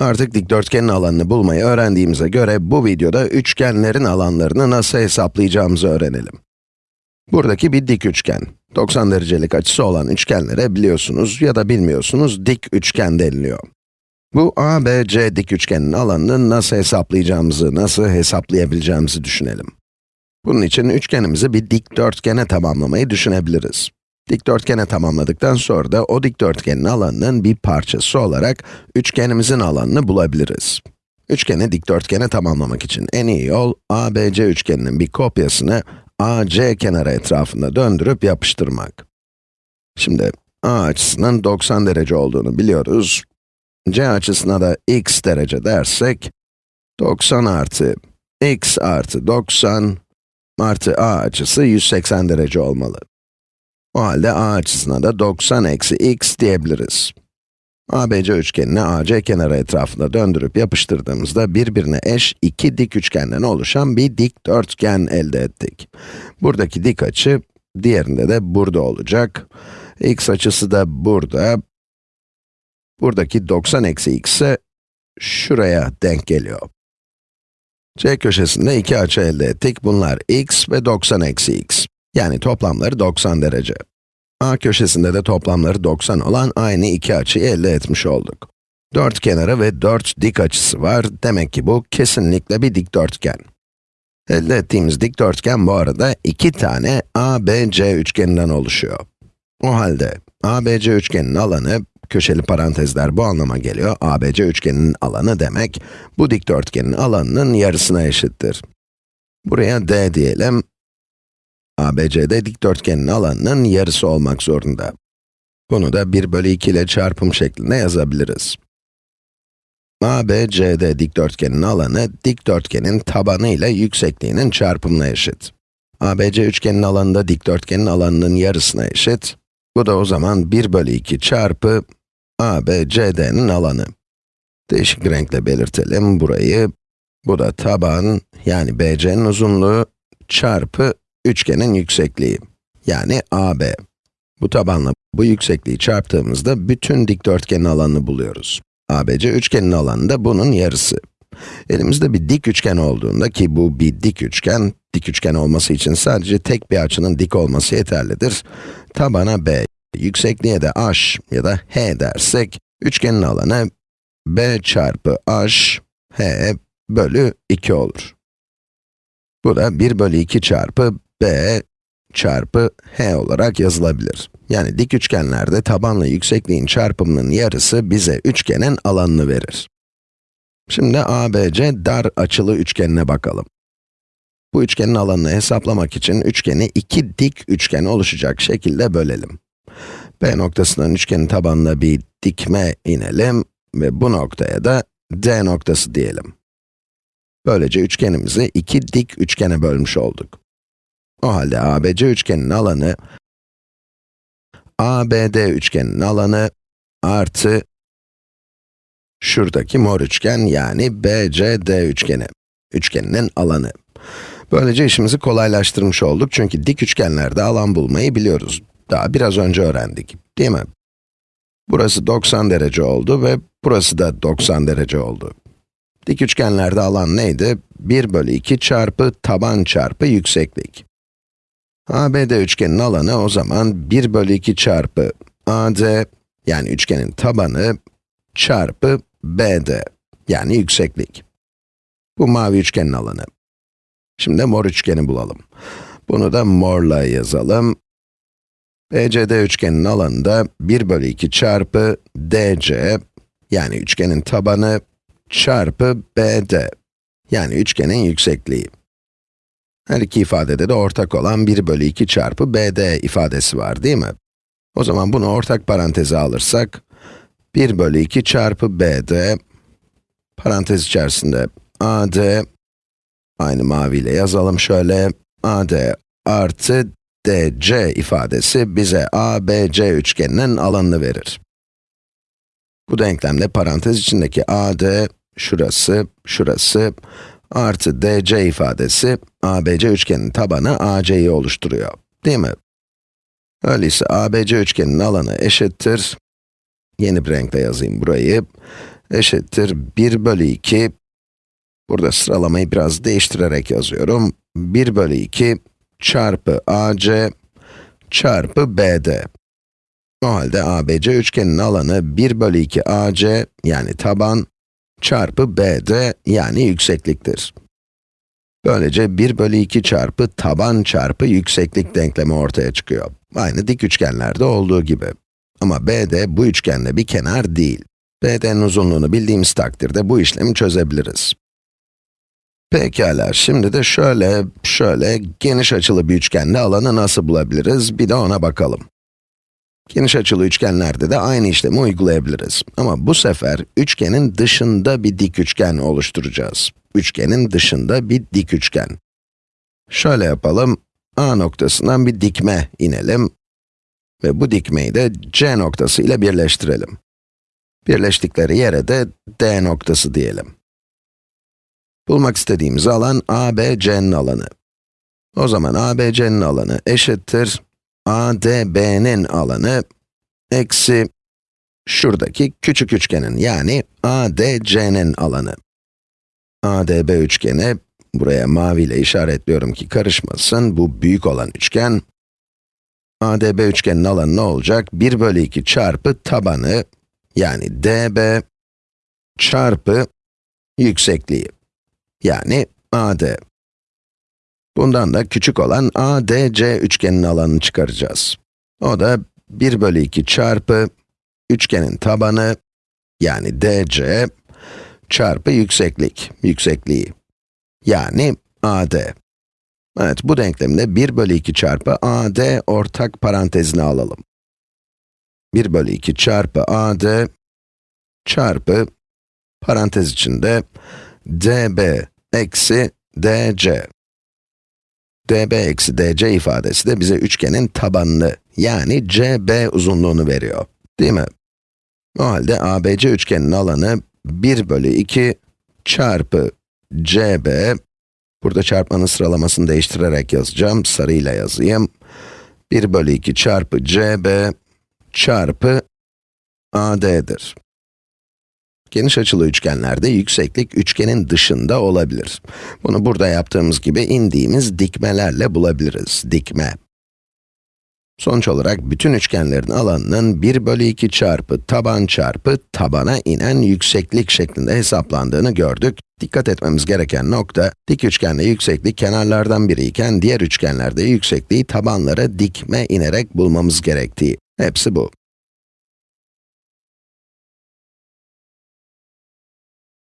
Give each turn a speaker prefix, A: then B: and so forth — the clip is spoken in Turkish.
A: Artık dikdörtgenin alanını bulmayı öğrendiğimize göre bu videoda üçgenlerin alanlarını nasıl hesaplayacağımızı öğrenelim. Buradaki bir dik üçgen. 90 derecelik açısı olan üçgenlere biliyorsunuz ya da bilmiyorsunuz dik üçgen deniliyor. Bu ABC dik üçgenin alanını nasıl hesaplayacağımızı, nasıl hesaplayabileceğimizi düşünelim. Bunun için üçgenimizi bir dikdörtgene tamamlamayı düşünebiliriz. Dikdörtgene tamamladıktan sonra da o dikdörtgenin alanının bir parçası olarak üçgenimizin alanını bulabiliriz. Üçgeni dikdörtgene tamamlamak için en iyi yol, ABC üçgeninin bir kopyasını AC kenarı etrafında döndürüp yapıştırmak. Şimdi A açısının 90 derece olduğunu biliyoruz. C açısına da x derece dersek, 90 artı x artı 90 artı a açısı 180 derece olmalı. O halde a açısına da 90 eksi x diyebiliriz. ABC üçgenini AC kenarı etrafında döndürüp yapıştırdığımızda birbirine eş iki dik üçgenden oluşan bir dikdörtgen elde ettik. Buradaki dik açı, diğerinde de burada olacak. x açısı da burada. Buradaki 90 eksi x ise şuraya denk geliyor. C köşesinde iki açı elde ettik. Bunlar x ve 90 eksi x. Yani toplamları 90 derece. A köşesinde de toplamları 90 olan aynı iki açıyı elde etmiş olduk. Dört kenarı ve dört dik açısı var. Demek ki bu kesinlikle bir dikdörtgen. Elde ettiğimiz dikdörtgen bu arada iki tane ABC üçgeninden oluşuyor. O halde ABC üçgeninin alanı, köşeli parantezler bu anlama geliyor, ABC üçgeninin alanı demek, bu dikdörtgenin alanının yarısına eşittir. Buraya d diyelim, ABC'de dikdörtgenin alanının yarısı olmak zorunda. Bunu da 1 bölü 2 ile çarpım şeklinde yazabiliriz. ABCD dikdörtgenin alanı, dikdörtgenin tabanı ile yüksekliğinin çarpımına eşit. ABC üçgenin alanı da dikdörtgenin alanının yarısına eşit. Bu da o zaman 1 bölü 2 çarpı ABCD'nin alanı. Değişik renkle belirtelim burayı. Bu da taban, yani BC'nin uzunluğu çarpı üçgenin yüksekliği, yani AB. Bu tabanla bu yüksekliği çarptığımızda bütün dikdörtgenin alanını buluyoruz. ABC üçgenin alanı da bunun yarısı. Elimizde bir dik üçgen olduğunda ki bu bir dik üçgen, dik üçgen olması için sadece tek bir açının dik olması yeterlidir. Tabana b, yüksekliğe de h ya da h dersek, üçgenin alanı b çarpı h, h bölü 2 olur. Bu da 1 bölü 2 çarpı b çarpı h olarak yazılabilir. Yani dik üçgenlerde tabanla yüksekliğin çarpımının yarısı bize üçgenin alanını verir. Şimdi ABC dar açılı üçgenine bakalım. Bu üçgenin alanını hesaplamak için üçgeni iki dik üçgen oluşacak şekilde bölelim. B noktasından üçgenin tabanına bir dikme inelim ve bu noktaya da D noktası diyelim. Böylece üçgenimizi iki dik üçgene bölmüş olduk. O halde ABC üçgeninin alanı, ABD üçgeninin alanı artı şuradaki mor üçgen yani BCD üçgeni, üçgeninin alanı. Böylece işimizi kolaylaştırmış olduk çünkü dik üçgenlerde alan bulmayı biliyoruz. Daha biraz önce öğrendik, değil mi? Burası 90 derece oldu ve burası da 90 derece oldu. Dik üçgenlerde alan neydi? 1 bölü 2 çarpı taban çarpı yükseklik. ABD üçgenin alanı o zaman 1 bölü 2 çarpı AD, yani üçgenin tabanı, çarpı BD, yani yükseklik. Bu mavi üçgenin alanı. Şimdi mor üçgeni bulalım. Bunu da morla yazalım. BCD üçgenin alanı da 1 bölü 2 çarpı DC, yani üçgenin tabanı, çarpı BD, yani üçgenin yüksekliği. Her iki ifadede de ortak olan 1 bölü 2 çarpı BD ifadesi var değil mi? O zaman bunu ortak paranteze alırsak, 1 bölü 2 çarpı BD, parantez içerisinde AD, aynı maviyle yazalım şöyle, AD artı DC ifadesi bize ABC üçgeninin alanını verir. Bu denklemde parantez içindeki AD, şurası, şurası, artı DC ifadesi, ABC üçgeninin tabanı AC'yi oluşturuyor, değil mi? Öyleyse ABC üçgeninin alanı eşittir, yeni bir renkle yazayım burayı, eşittir 1 bölü 2, burada sıralamayı biraz değiştirerek yazıyorum. 1 bölü 2 çarpı AC çarpı BD. O halde ABC üçgeninin alanı 1 bölü 2 AC yani taban çarpı BD yani yüksekliktir. Böylece 1 bölü 2 çarpı taban çarpı yükseklik denklemi ortaya çıkıyor. Aynı dik üçgenlerde olduğu gibi. Ama BD bu üçgenle bir kenar değil. BD'nin uzunluğunu bildiğimiz takdirde bu işlemi çözebiliriz. Pekala, şimdi de şöyle, şöyle geniş açılı bir üçgende alanı nasıl bulabiliriz? Bir de ona bakalım. Geniş açılı üçgenlerde de aynı işlemi uygulayabiliriz. Ama bu sefer üçgenin dışında bir dik üçgen oluşturacağız. Üçgenin dışında bir dik üçgen. Şöyle yapalım, A noktasından bir dikme inelim ve bu dikmeyi de C noktası ile birleştirelim. Birleştikleri yere de D noktası diyelim. Bulmak istediğimiz alan ABC'nin alanı. O zaman ABC'nin alanı eşittir ADB'nin alanı eksi şuradaki küçük üçgenin yani ADC'nin alanı. ADB üçgeni, buraya mavi ile işaretliyorum ki karışmasın, bu büyük olan üçgen. ADB üçgenin alanı ne olacak? 1 bölü 2 çarpı tabanı, yani DB, çarpı yüksekliği, yani AD. Bundan da küçük olan ADC üçgenin alanını çıkaracağız. O da 1 bölü 2 çarpı üçgenin tabanı, yani DC, çarpı yükseklik, yüksekliği. Yani AD. Evet, bu denklemde 1 bölü 2 çarpı AD ortak parantezine alalım. 1 bölü 2 çarpı AD çarpı parantez içinde DB eksi DC. DB eksi DC ifadesi de bize üçgenin tabanını, yani CB uzunluğunu veriyor. Değil mi? O halde ABC üçgeninin alanı 1 bölü 2 çarpı CB, burada çarpmanın sıralamasını değiştirerek yazacağım, sarıyla yazayım. 1 bölü 2 çarpı CB çarpı AD'dir. Geniş açılı üçgenlerde yükseklik üçgenin dışında olabilir. Bunu burada yaptığımız gibi indiğimiz dikmelerle bulabiliriz. Dikme. Sonuç olarak bütün üçgenlerin alanının 1 bölü 2 çarpı taban çarpı tabana inen yükseklik şeklinde hesaplandığını gördük. Dikkat etmemiz gereken nokta, dik üçgende yükseklik kenarlardan biri iken diğer üçgenlerde yüksekliği tabanlara dikme inerek bulmamız gerektiği. Hepsi bu.